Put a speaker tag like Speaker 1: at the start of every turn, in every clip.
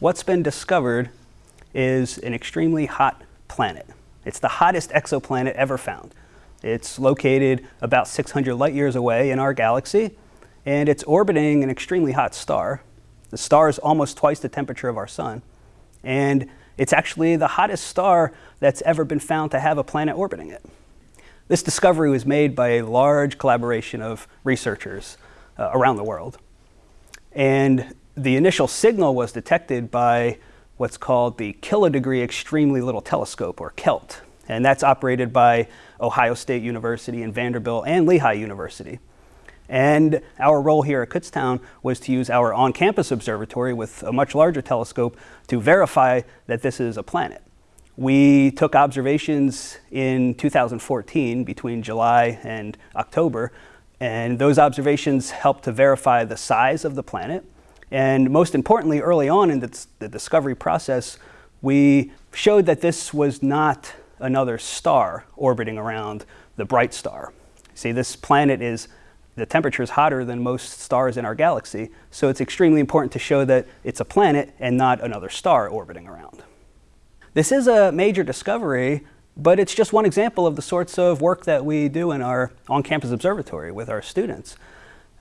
Speaker 1: what's been discovered is an extremely hot planet. It's the hottest exoplanet ever found. It's located about 600 light years away in our galaxy, and it's orbiting an extremely hot star. The star is almost twice the temperature of our sun, and it's actually the hottest star that's ever been found to have a planet orbiting it. This discovery was made by a large collaboration of researchers uh, around the world. And the initial signal was detected by what's called the Kilodegree Extremely Little Telescope, or KELT. And that's operated by Ohio State University and Vanderbilt and Lehigh University. And our role here at Kutztown was to use our on-campus observatory with a much larger telescope to verify that this is a planet. We took observations in 2014 between July and October, and those observations helped to verify the size of the planet. And most importantly, early on in the, the discovery process, we showed that this was not another star orbiting around the bright star. See, this planet is, the temperature is hotter than most stars in our galaxy, so it's extremely important to show that it's a planet and not another star orbiting around. This is a major discovery, but it's just one example of the sorts of work that we do in our on-campus observatory with our students.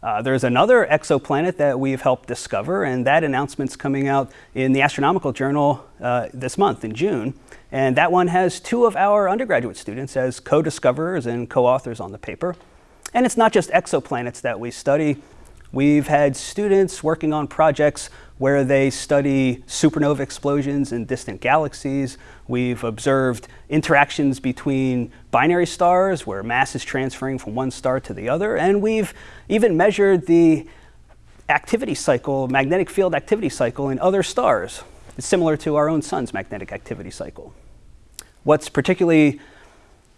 Speaker 1: Uh, there's another exoplanet that we've helped discover, and that announcement's coming out in the Astronomical Journal uh, this month, in June. And that one has two of our undergraduate students as co-discoverers and co-authors on the paper. And it's not just exoplanets that we study. We've had students working on projects where they study supernova explosions in distant galaxies. We've observed interactions between binary stars where mass is transferring from one star to the other. And we've even measured the activity cycle, magnetic field activity cycle in other stars. It's similar to our own sun's magnetic activity cycle. What's particularly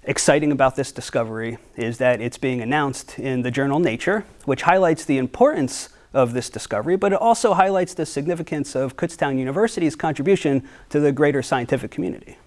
Speaker 1: exciting about this discovery is that it's being announced in the journal Nature, which highlights the importance of this discovery, but it also highlights the significance of Kutztown University's contribution to the greater scientific community.